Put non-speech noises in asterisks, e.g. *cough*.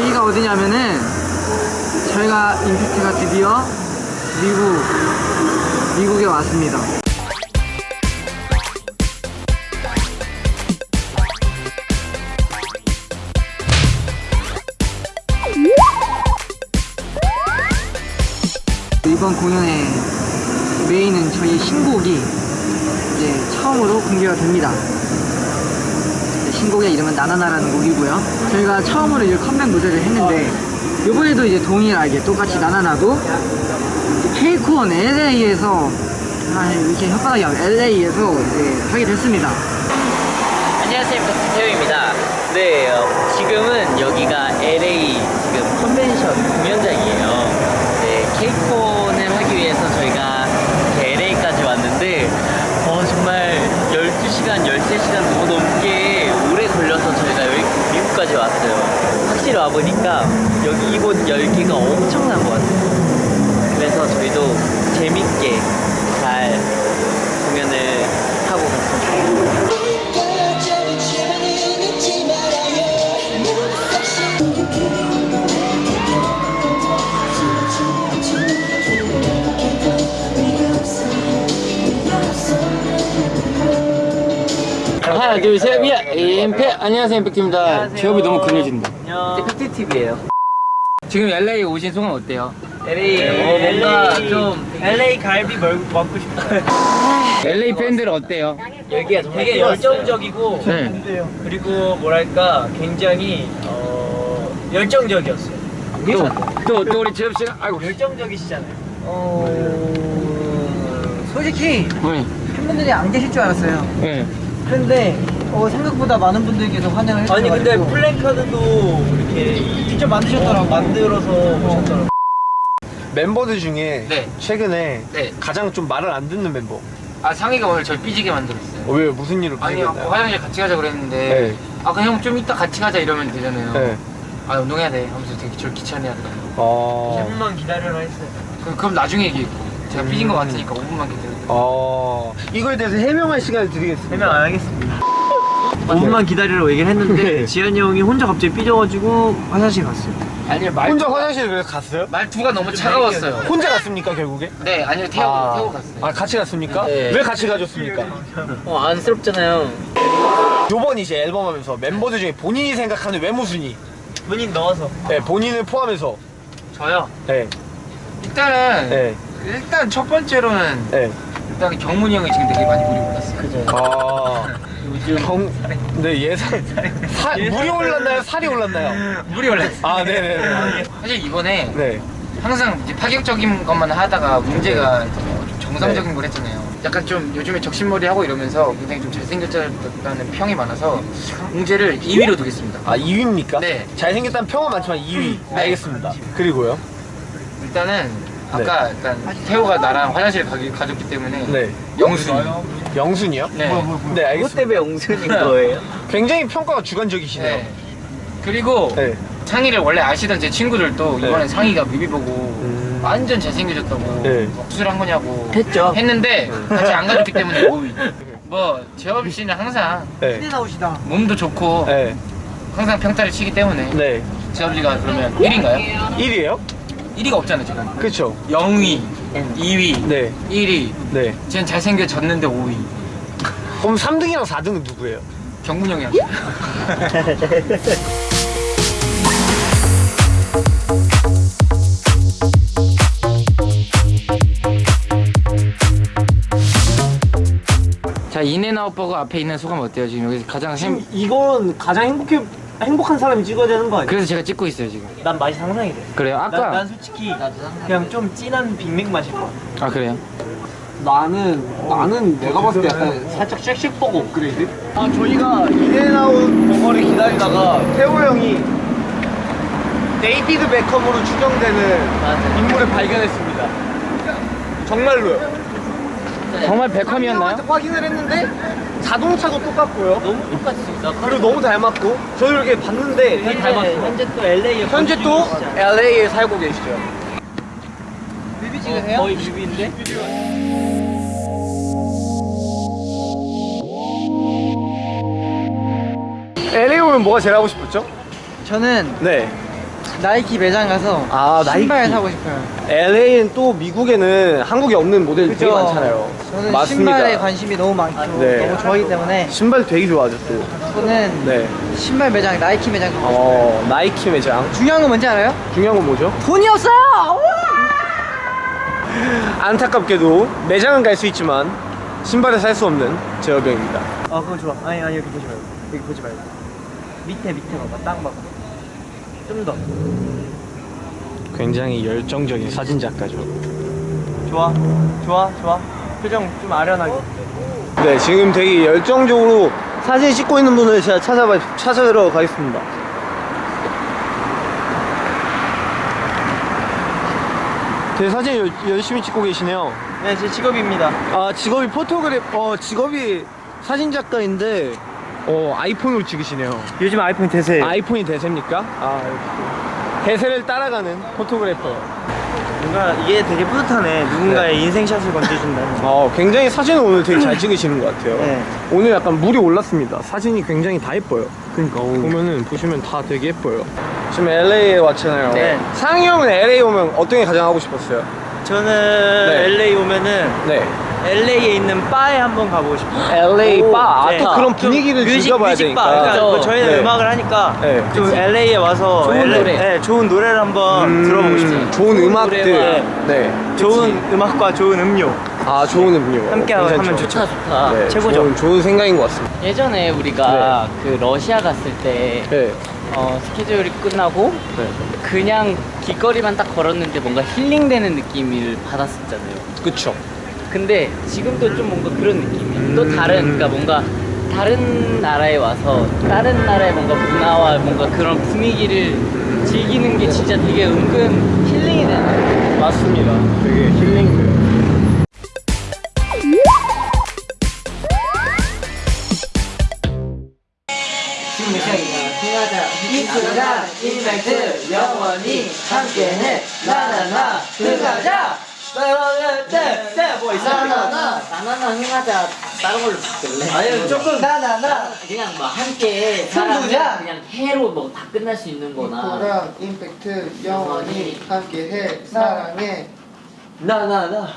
여기가 어디냐면은 저희가 임팩트가 드디어 미국 미국에 왔습니다. 이번 공연의 메인은 저희 신곡이 이제 처음으로 공개가 됩니다. 신곡의 이름은 나나나라는 곡이고요. 저희가 처음으로 이 컴백 무대를 했는데 이번에도 이제 동일하게 똑같이 나나나도 케이콘 LA에서 아 이렇게 아파 LA에서 이제 하게 됐습니다. 안녕하세요, 박태호입니다. 네, 어, 지금은 여기가 LA 지금 컨벤션 공연장이에요. 네, 케이콘을 하기 위해서 저희가 LA까지 왔는데, 어, 정말 12시간, 13시간 너무 넘게 오래 걸려서 저희가 여기 미국까지 왔어요. 확실히 와보니까 여기 이곳 열기가 엄청난 것 같아요. 그래서 저희도 재밌게 잘 하나 둘셋 예! 임팩 안녕하세요 임팩트입니다 제업이 너무 근해진다 이제 팩트TV에요. 지금 LA 오신 소감 어때요? LA, 어, 뭔가 좀 LA 갈비 먹고 싶어요. *laughs* LA 팬들 어때요? 여기가 정말 되게 열정적이고 네 그리고 뭐랄까 굉장히 어, 열정적이었어요. 또, 또 우리 제업 씨는 아이고 열정적이시잖아요. 어... 솔직히 네, 팬분들이 안 계실 줄 알았어요. 네. 근데 어, 생각보다 많은 분들께서 환영을 해주셔서 아니 근데 플랜카드도 이렇게 직접 만드셨더라고. 만들어서 오셨더라고. 멤버들 중에 네. 최근에 네. 가장 좀 말을 안 듣는 멤버. 아 상희가 오늘 저를 삐지게 만들었어요 어, 왜 무슨 일을 아니요 벌였나요? 화장실 같이 가자 그랬는데 네. 아 그냥 형 좀 이따 같이 가자 이러면 되잖아요 네. 아 운동해야 돼 하면서 되게 저를 귀찮게 하더라고요 어. 5분만 기다려라 했어요. 그럼, 그럼 나중에 얘기했고 제가 삐진 거 같으니까 5분만 기다려 어. 이거에 대해서 해명할 시간을 드리겠습니다. 해명 안 하겠습니다. 5분만 기다리라고 얘기를 했는데 네. 지한이 형이 혼자 갑자기 삐져가지고 화장실 갔어요. 아니요 말, 혼자 화장실 그래서 갔어요? 말투가 너무 차가웠어요 혼자 갔습니까 결국에? 네 아니요 태우고 아, 태우고 갔어요 아 같이 갔습니까? 네. 왜 같이 가줬습니까? 어 안쓰럽잖아요. 요번 이제 앨범 하면서 멤버들 중에 본인이 생각하는 외모 순위. 본인 넣어서. 네, 본인을 포함해서. 저요 네. 일단은 네. 일단 첫 번째로는 네. 일단 경문이 형이 지금 되게 많이 물이 올랐어요 그죠. 아. 경, 네, 예산. 사, *laughs* 물이 올랐나요? 살이 올랐나요? 물이 올랐어요 아, 네네네. 사실 이번에 네. 항상 이제 파격적인 것만 하다가 문제가 좀 정상적인 네. 걸 했잖아요 약간 좀 요즘에 적신머리 하고 이러면서 굉장히 좀 잘생겼다는 평이 많아서 문제를 2위로 두겠습니다 아, 2위입니까? 네. 잘생겼다는 평은 많지만 2위. 알겠습니다. 그리고요? 일단은 아까 일단 태호가 나랑 화장실 가기, 가졌기 때문에 네. 영순이 영순이요? 네. 네, 그것 알겠습니다. 때문에 옹순인 거예요? *laughs* 굉장히 평가가 주관적이시네요. 네. 그리고 네. 상희를 원래 아시던 제 친구들도 네. 이번에 상희가 뮤비 보고 음. 완전 잘생겨졌다고 네. 수술한 거냐고 했죠. 했는데 같이 안 가졌기 때문에 5위 *laughs* 뭐 재업 씨는 항상 네. 신의 나오시다. 몸도 좋고 네. 항상 평타를 치기 때문에 네. 재업 씨가 그러면 1위인가요? 1위에요? 1위가 없잖아요 지금 그쵸. 0위 2위 네. 1위 네. 쟤는 잘생겨졌는데 5위 그럼 3등이랑 4등은 누구예요? 경문 형이야 *laughs* 자 인앤아웃버거 앞에 있는 소감 어때요? 지금 여기 가장 행... 이건 가장 행복해 행복한 사람이 찍어야 되는 거 아니야? 그래서 제가 찍고 있어요 지금 난 맛이 상상이 돼. 그래요? 난, 아까 난 솔직히 그냥 좀 진한 빅맥 맛일 거야. 아 그래요? 나는 나는 내가 봤을 때 약간 살짝 쉑쉑버거 업그레이드? 아, 저희가 인앤아웃 버거를 기다리다가 태호 형이 데이비드 베컴으로 추정되는 맞아. 인물을 발견했습니다. 정말로요. 정말? 형한테 확인을 했는데 자동차도 똑같고요. 너무 똑같이 나 그리고 너무 닮았고 저도 이렇게 봤는데 되게 현재, 닮았어. 현재 또 LA에 현재 또 LA에 살고 계시죠. 뮤비 찍으세요? 거의 뮤비인데? LA 오면 뭐가 제일 하고 싶었죠? 저는 네. 나이키 매장 가서 아, 신발 나이키. 사고 싶어요. LA는 또 미국에는 한국에 없는 모델 되게 많잖아요. 저는 맞습니다. 신발에 관심이 너무 많고 네. 너무 좋아하기 때문에 신발 되게 좋아하죠 또. 저는 네. 신발 매장, 나이키 매장 가고 싶어요. 어 나이키 매장. 중요한 건 뭔지 알아요? 중요한 건 뭐죠? 돈이 없어요! *laughs* 안타깝게도 매장은 갈 수 있지만 신발을 살 수 없는 제어병입니다. 아 그거 좋아. 아니 아니 여기 보지 말고. 여기 보지 말고. 밑에 밑에 봐봐. 땅 봐봐. 좀 더. 굉장히 열정적인 사진 작가죠. 좋아. 좋아 좋아. 표정 좀 아련하게. 네, 지금 되게 열정적으로 사진 찍고 있는 분을 제가 찾아봐 찾아뵈러 가겠습니다. 되게 사진 열, 열심히 찍고 계시네요. 네, 제 직업입니다. 아 직업이 photographer 직업이 사진 작가인데 어 아이폰으로 찍으시네요. 요즘 아이폰 대세. 아이폰이 대세입니까? 아 역시 대세를 따라가는 포토그래퍼. 뭔가 이게 되게 뿌듯하네. 누군가의 인생샷을 건져준다는. 어 *laughs* 굉장히 사진을 오늘 되게 잘 찍으시는 것 같아요. 네. 오늘 약간 물이 올랐습니다. 사진이 굉장히 다 예뻐요. 그러니까 보면은 보시면 다 되게 예뻐요. 지금 LA에 왔잖아요. 네. 상희 형은 LA 오면 어떤 게 가장 하고 싶었어요? 저는 네. LA 오면은 네. LA에 있는 바에 한번 가보고 싶어요. LA 오, 바. 아, 네. 또 그런 좀 분위기를 music, 즐겨봐야 music 되니까. 바. 그러니까 그렇죠. 뭐 저희는 네. 음악을 하니까 네. 좀 LA에 와서 좋은 LA 노래. 네, 좋은 노래를 한번 음, 들어보고 싶어요. 좋은 음악들. 노래와 네. 좋은 음악과 좋은 음료 아 좋은 음료. 함께 괜찮죠. 하면 좋죠. 좋다, 좋다. 네, 최고죠. 좋은, 좋은 생각인 것 같습니다. 예전에 우리가 그 러시아 갔을 때 네. 어, 스케줄이 끝나고 네. 그냥 길거리만 딱 걸었는데 뭔가 힐링되는 느낌을 받았었잖아요. 그쵸. 근데 지금도 좀 뭔가 그런 느낌이에요. 또 음. 다른, 그러니까 뭔가 다른 나라에 와서 다른 나라의 뭔가 문화와 뭔가 그런 분위기를 즐기는 게 진짜 되게 은근 힐링이 되는 맞습니다. 되게 힐링돼요. 이끌어가, 인맥트, 영원히 함께해, 나나나, 흥하자! 뭐 나나나, 나나나 흥하자, 다른 걸로 바꿀래? 아니 조금 나나나, 그냥 뭐 함께? 사랑해, 그냥 해로 뭐 다 끝날 수 있는 거나. 이코랑 임팩트 영원히 함께해 사랑해 나나나